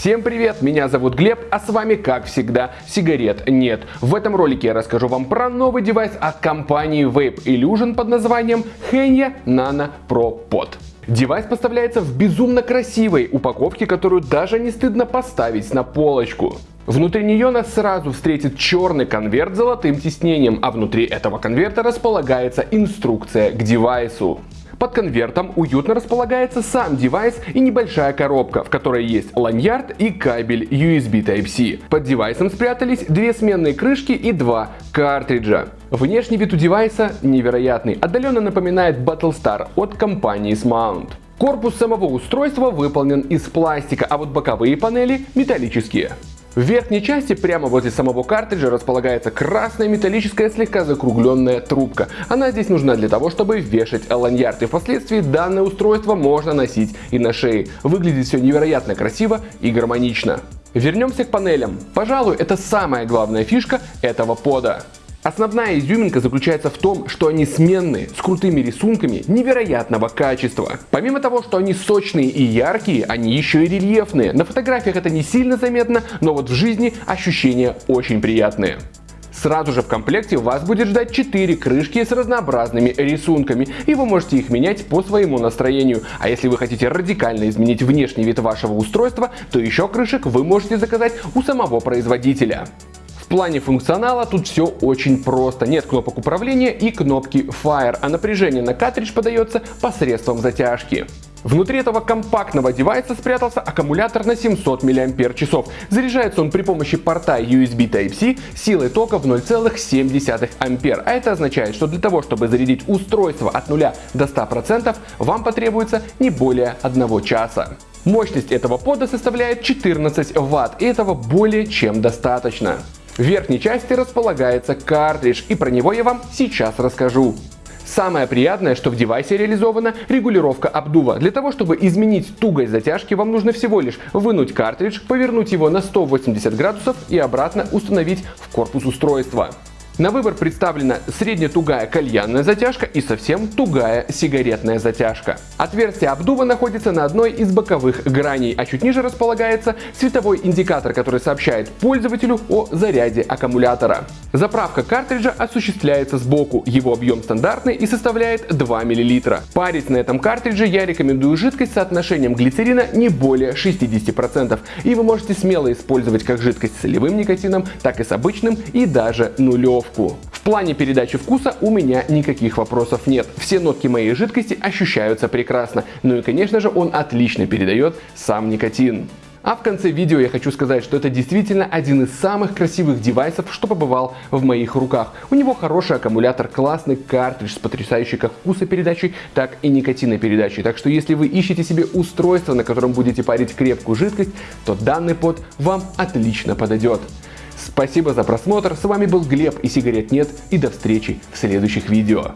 Всем привет, меня зовут Глеб, а с вами, как всегда, сигарет нет. В этом ролике я расскажу вам про новый девайс от компании Vapelustion под названием Hannya Nano Pro Pod. Девайс поставляется в безумно красивой упаковке, которую даже не стыдно поставить на полочку. Внутри нее нас сразу встретит черный конверт с золотым тиснением, а внутри этого конверта располагается инструкция к девайсу. Под конвертом уютно располагается сам девайс и небольшая коробка, в которой есть lanyard и кабель USB Type-C. Под девайсом спрятались две сменные крышки и два картриджа. Внешний вид у девайса невероятный, отдаленно напоминает Battlestar от компании Smount. Корпус самого устройства выполнен из пластика, а вот боковые панели металлические. В верхней части, прямо возле самого картриджа, располагается красная металлическая слегка закругленная трубка. Она здесь нужна для того, чтобы вешать ланьярд, и впоследствии данное устройство можно носить и на шее. Выглядит все невероятно красиво и гармонично. Вернемся к панелям. Пожалуй, это самая главная фишка этого пода. Основная изюминка заключается в том, что они сменные, с крутыми рисунками невероятного качества. Помимо того, что они сочные и яркие, они еще и рельефные. На фотографиях это не сильно заметно, но вот в жизни ощущения очень приятные. Сразу же в комплекте вас будет ждать 4 крышки с разнообразными рисунками, и вы можете их менять по своему настроению. А если вы хотите радикально изменить внешний вид вашего устройства, то еще крышек вы можете заказать у самого производителя. Плане функционала тут все очень просто. Нет кнопок управления и кнопки Fire, а напряжение на картридж подается посредством затяжки. Внутри этого компактного девайса спрятался аккумулятор на 700 мАч. Заряжается он при помощи порта USB Type-C силой тока в 0,7 А. А это означает, что для того, чтобы зарядить устройство от 0 до 100%, вам потребуется не более 1 часа. Мощность этого пода составляет 14 Вт, и этого более чем достаточно. В верхней части располагается картридж, и про него я вам сейчас расскажу. Самое приятное, что в девайсе реализована регулировка обдува. Для того, чтобы изменить тугость затяжки, вам нужно всего лишь вынуть картридж, повернуть его на 180 градусов и обратно установить в корпус устройства. На выбор представлена среднетугая кальянная затяжка и совсем тугая сигаретная затяжка. Отверстие обдува находится на одной из боковых граней, а чуть ниже располагается световой индикатор, который сообщает пользователю о заряде аккумулятора. Заправка картриджа осуществляется сбоку, его объем стандартный и составляет 2 мл. Парить на этом картридже я рекомендую жидкость с соотношением глицерина не более 60%, и вы можете смело использовать как жидкость с солевым никотином, так и с обычным и даже нулев упаковку. В плане передачи вкуса у меня никаких вопросов нет. Все нотки моей жидкости ощущаются прекрасно. Ну и конечно же он отлично передает сам никотин. А в конце видео я хочу сказать, что это действительно один из самых красивых девайсов, что побывал в моих руках. У него хороший аккумулятор, классный картридж с потрясающей как вкусопередачей, так и никотинопередачей. Так что если вы ищете себе устройство, на котором будете парить крепкую жидкость, то данный под вам отлично подойдет. Спасибо за просмотр, с вами был Глеб и сигарет нет и до встречи в следующих видео.